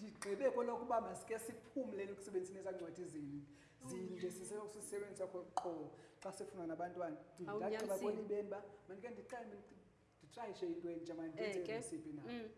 ndigqibe kwelokuba masike siphumlele ukusebenzisa neza ncwadi zini zinde sisebenzisa khona qo xa sifuna nabantwana ndagqiba kolibeni uba mandike ndixele nditrayishe into entsha mandisiphi na mm.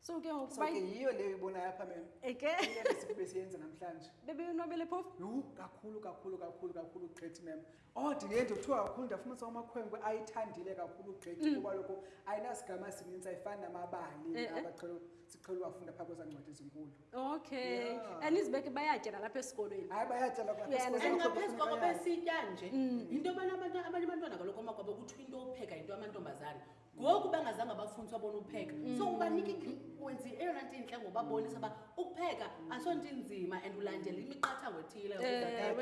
so ke ngokubayiyo leyo ibonayo apha memrecipe besiyenza namhlanje bebeyonwabele phofu yhu kakhulu kakhulu kakhulu kakhulu ugqithi mem o oh, ndindiye ndothiwa kakhulu ndafumanisa umakhwenkwe ayithandile kakhulu ugqithi mm. kuba loko ayinasigama sininzi ayifani namabali eh, eh. abaqhele siqhele uwafunda phaa kwezancwadi ezinkulu okay yeah. and izibeke bayatya nalapha esikolweni hayi bayatya lapha esikolweni besitya nje mm. yinto yobana abantu abanye abantwana kaloku omakwabo kuthiwa into opheka yinto amantombazana ngoku bangazange abafundiswa bona upheka mm. so ubanika wenzi eyona nto intle ngobabonisa uba ukupheka aso nto inzima and ulandela imiqathango ethile eh,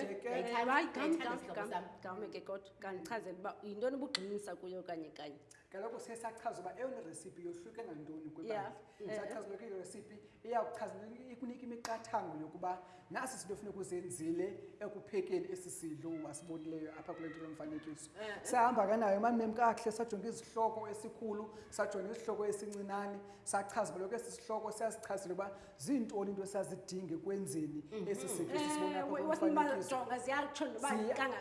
gameke kodwa kandichazela uba yintoni ubugxinisa kuyo kanye kanye kaloku siye sachaza uba eyona recipe yohluke ngantoni kwibandla eh, sachaza uba kuyilo recipe iyakuchaza ikunika imiqathango yokuba nasi sinto ofuna ukuzenzile ekuphekeni esi sidlo wasibonileyo apha kule nto lomfanekiso eh, eh. sahamba kanayo mamem kakuhle sajonga izihloko esikhulu sajonga isihloko esincinane sachaza uba lokho esi sihloko siyasichazile uba ziintoni into esazidinge kwenzeni mhm. esi sidlo sisibona apha kulomfanekiso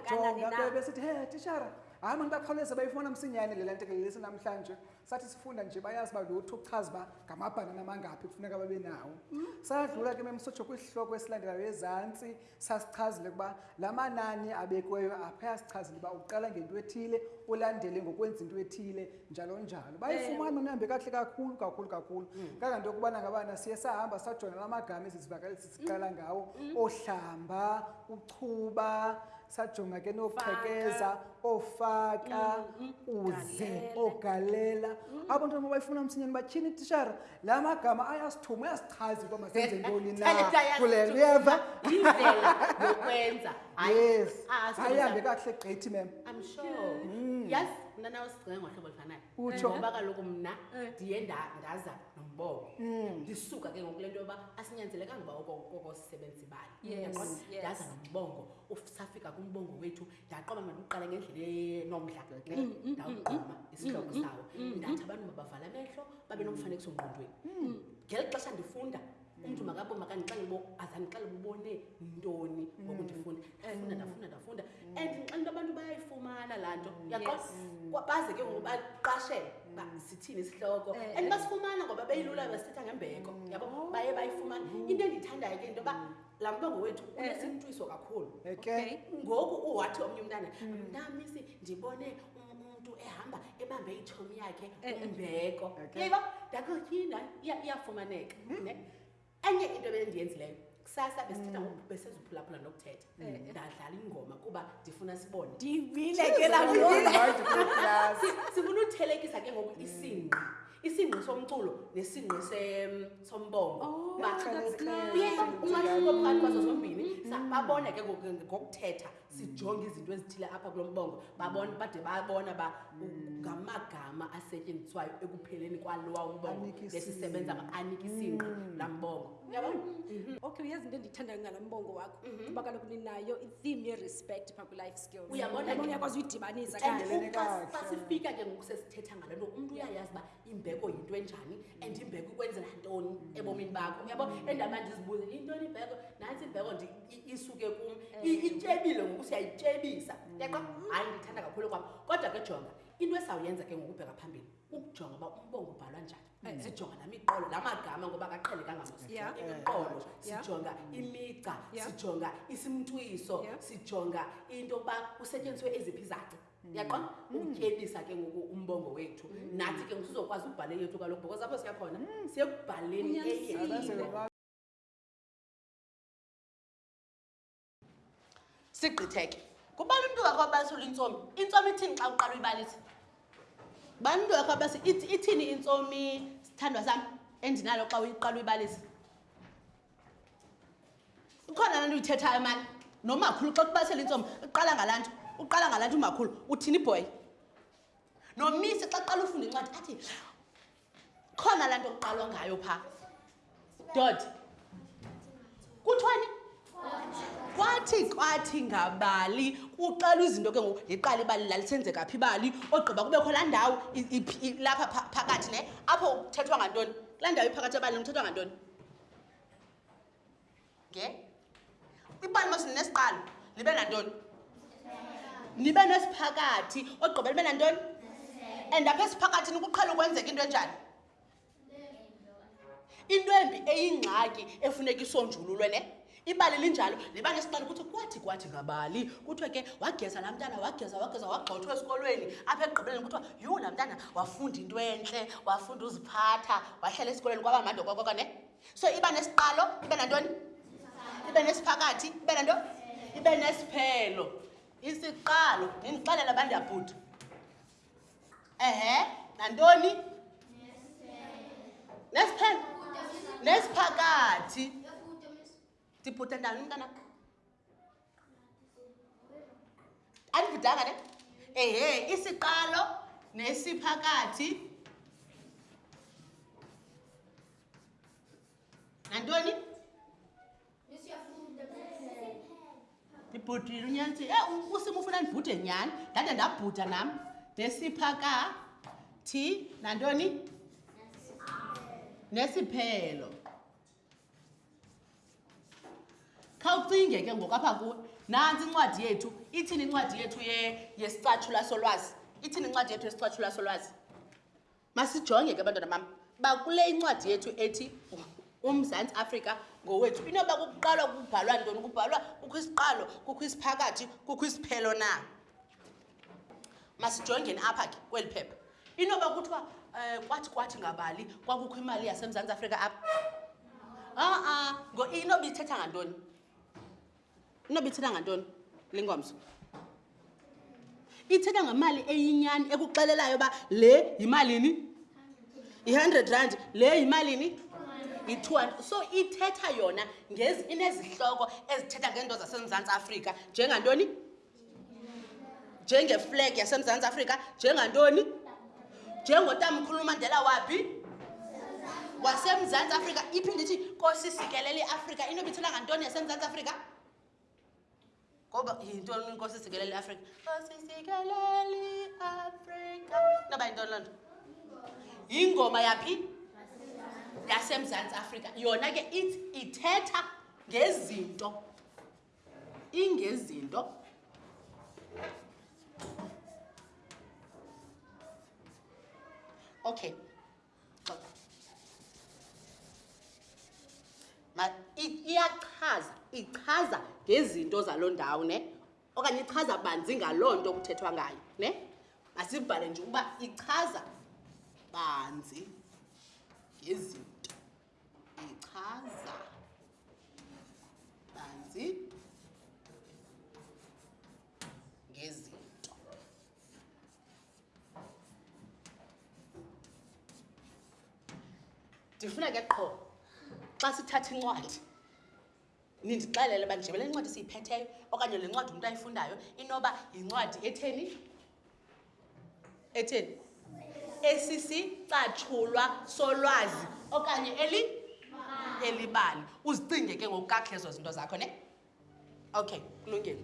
siyajonga besithi he tishara hayi mani bakhawuleze bayifumana msinyane le lantekelelisi namhlanje sathi sifunda nje bayazi uba lo uthi uchaza uba ngamabhanana amangaphi kufuneka babe nawo hmm? sadlula ke memsotsho kwisihloko esilandelayo ezantsi sasichazile ukuba la manani abekiweyo apha yasichazile uba uqala ngento ethile ulandele ngokwenza into ethile njalo njalo bayifumana nihambe kakuhle kakhulu kakhulu kakhulu hmm. kanganto yokubana ngabana siye sahamba sajona la magama ezizivakalisi siqala hmm. ngawo ohlamba uchuba sajonga ke noqhekeza ofaka mm, mm, uze ogalela mm. abo nto bayifuna msinyeni batyhini tishara la magama ayasithuma uyasichazi uba masenze ntoni na kule nto uyeva yokwenza yes ayihambe kakuhle gqithi mem yazi mna nawe sigcinga ngohlobo olufanayo utsho ngoba kaloku mna eh. ndiye ndaza nombobo ndisuka ke ngoku le nto yoba asinyanzelekanga uba okosisebenzi bali ndaza nombongo usafika kumbongo wethu ndaqoma mandiqala ngendlela enomdla mm, mm, ndawuqoma mm, isihloko sawo ndathi abantu mabavala amehlo babe nomfanekiso ngqondweni ngeli xesha ndifunda umntu makabo makandixele bo azandixele bubone ntoni ngoku ndifunda ndafunda ndafunda ndafunda and ndixele into abantu bayayifumana laa nto yaqoa baze ke ngoku baqashele uba sithini isihloko eh, and eh. basifumana ngoba beyilula basithetha ngembeko yabo baye bayifumana into endiyithandayo ke into yoba laa mlongo wethu eh. unesintwiso kakhulu okay ngoku uwathi omnye umntana hmm. mntamisi ndibone umntu ehamba ebambe itshomi yakhe eh, eh. umbeko yeba ndakotyina iyafumaneka hmm. ne enye into bendiyenzileyo kusasa besithetha hmm. ngoku besezuphulaphula nokuthetha ndadlala ingoma kuba ndifuna sibone ndibile ke laa sifuna uthelekisa ke ngoku isinqa isingqi somculo nesingqi sombongo oh, umahluko phakathi kwazo zombini mm. babona ke ngokuthetha sijonge izinto ezithile apha kulo mbongo babona bade babona ba ngamagama asetyenziswayo ekupheleni kwalowa umbongo esisebenza anike isingqi mm. laa mbongo mm-hmm. okay uyazi into endiyithandayo ngala mbongo wakho mm-hmm. kuba kaloku ninayo itheme yerespect phaa kwilife skills uyabona ke uyakwazi uyidibanisa and Endelele xa kahle. xa sifika ke ngoku sesithetha ngale nto umntu uyayazi uba imbeko yinto enjani and imbeko ikwenzela ntoni ebomini bakho uyabo endaba ndizibuze yintoni imbeko nantsi imbeko ndi- i- isuke kum I- ityebile ngoku siyayityebisa yaqa hayi ndithanda kakhulu kwam kodwa ke jonga into esawuyenza ke ngokubheka phambili ukujonga uba umbongo ubhalwa njani eh, mm. sijonga namiqolo la magama ngoba akaqhelekanga mosiimiqolo sijonga imigca sijonga isimntwiso sijonga into yokuba kusetyenziswe eziphi izaci mm. yaqona mm. ukutyebisa ke ngoku umbongo wethu nathi ke ngusizokwazi ukubhala eyethu kaloku because apho siyakhona siyekubhaleni eyethu sigqithe ke kubala umntu wakho abalisa ulintsomi intsomi ithini xa uqala uyibalisa bani umntu wakho abasi ithini intsomi sithandwa sam endinalo xa uyiqala uyibalisa ukhona laa nto uyithethayo mani nomakhulu xa kubalisela intsomi uqala ngalaa nto uqala ngalaa nto umakhulu uthini ibhoyi nomisi xa kuqala ufunda incwadi athi khona laa nto kuqalwa ngayo phaa dod kuthiwani kwathi kwathi ngabali kuxela izinto ke ngoku liqala ibali lalisenzeka phi ibali ogqiba kubekho laa ndawo lapha phakathi ne apho kuthethwa ngantoni kulaa ndawo iphakathi ebalini kuthethwa ngantoni nge ibali mos ninesiqalo libe nantoni nibe nesiphakathi ogqibela libe nantoni and apha esiphakathini kuqhela ukwenzeka into enjani into embi eyingxaki efuneka isonjululwe ne ibali linjalo liba nesiqalo kuthi kwathi kwathi ngabali kuthiwe ke wageza laa mntana wageza wageza wagxothwa esikolweni apha ekugqibeleni kuthiwa yhu laa mntana wafunda into entle wafunda uziphatha wahlala esikolweni kwaba mande kwakwakwa ne so iba nesiqalo ibe nantoni ibe nesiphakathi ibe nanto ibe nesiphelo isiqalo ndindixelela bandiyabhuti ehe nantoni nesiphelo nesiphakathi ndibhuta ndani umntanam andivudanga ne ehe isiqalo nesiphakathi nantoni ndibhudile unyanti e usimo ufuna ndibhude nyhani ndade ndabhuda nam nesiphakathi nantoni nesiphelo khawucinge ke ngoku apha kuwe nantsi incwadi yethu ithini incwadi yethu yesicatshula solwazi ithini incwadi yethu yesicatshula solwazi masijonge ke abantwana bam bakule incwadi yethu ethi umzantsi afrika ngowethu inoba kukuqalwa kubhalwa ntoni kubhalwa kukho isiqalo kukho isiphakathi kukho isiphelo na masijongeni apha ke kweli phepha inoba kuthiwa um kwathi kwathi ngabali kwakukho imali yasemzantsi afrika apha a-a ngo inoba ithetha ngantoni inoba ithetha ngantoni lingomso ithetha ngemali eyinyani ekuxelelayo uba le yimalini yi-hundred rand le yimalini yi-two hundred so ithetha yona inezihloko ezithetha ngeento zasemzantsi afrika njengantoni njengeflegi yasemzantsi afrika njengantoni njengotamkhulu umandela waphi wasemzantsi afrika iphi ndithi kosisikelele iafrika into bithula ngantoni yasemzantsi afrika ngoba yintoni inkosi sikelele iafrika kosisikelele iafrika noba yintoni loo nto yingoma yaphi yasemzantsi afrika yona ke ithi ithetha ngezinto ingezinto okay iyachaza ichaza ngezinto zaloo ndawo ne okanye ichaza banzi ngaloo nto kuthethwa ngayo ne masibhale nje ukuba ichaza banzi ngezinto ichaza banzi ngezinto ndifuna ke qho xa sithatha incwadi Nindixelele uba njengoba le ncwadi siyiphetheyo okanye le ncwadi umntu ayifundayo inoba yincwadi etheni etheni esisicatshulwa solwazi okanye eli elibali uzicinge ke ngokukakuhle ezo zinto zakho ne okay kulungile